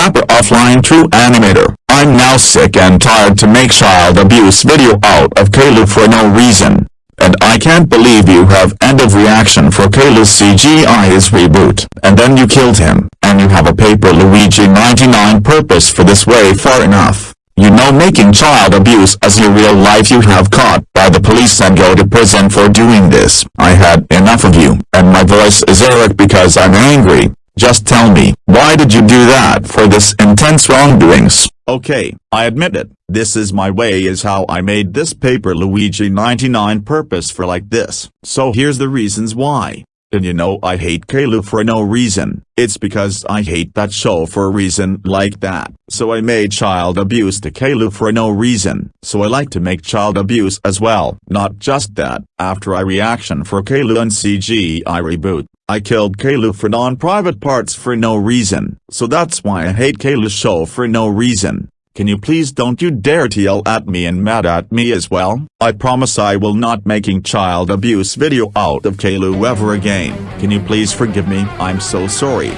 rapper offline true animator. I'm now sick and tired to make child abuse video out of Caillou for no reason. And I can't believe you have end of reaction for Caillou's CGI's reboot, and then you killed him, and you have a paper Luigi 99 purpose for this way far enough. You know making child abuse as your real life you have caught by the police and go to prison for doing this. I had enough of you, and my voice is Eric because I'm angry. Just tell me, why did you do that for this intense wrongdoings? Okay, I admit it, this is my way is how I made this paper Luigi 99 purpose for like this. So here's the reasons why. And you know I hate Caillou for no reason, it's because I hate that show for a reason like that. So I made child abuse to Caillou for no reason. So I like to make child abuse as well. Not just that, after I reaction for Caillou and CG I reboot, I killed Caillou for non-private parts for no reason. So that's why I hate Caillou's show for no reason. Can you please don't you dare to yell at me and mad at me as well? I promise I will not making child abuse video out of Kalu ever again. Can you please forgive me? I'm so sorry.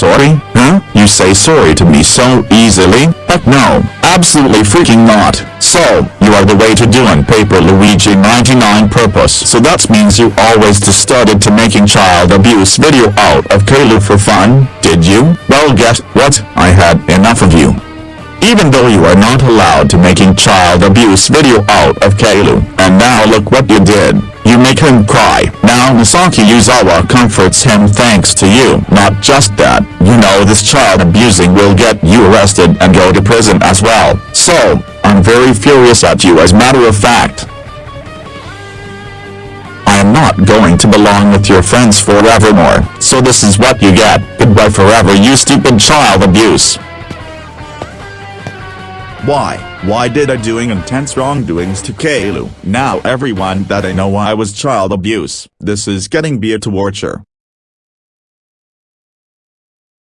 Sorry, huh? You say sorry to me so easily? Heck no, absolutely freaking not. So, you are the way to doing paper Luigi 99 purpose. So that means you always just started to making child abuse video out of Caillou for fun, did you? Well guess what? I had enough of you. Even though you are not allowed to making child abuse video out of Caillou, and now look what you did. You make him cry. Now Masaki Yuzawa comforts him thanks to you. Not just that, you know this child abusing will get you arrested and go to prison as well. So, I'm very furious at you as matter of fact. I am not going to belong with your friends forevermore, so this is what you get. Goodbye forever you stupid child abuse. Why? Why did I doing intense wrongdoings to Caillou? Now everyone that I know I was child abuse. This is getting be a torture.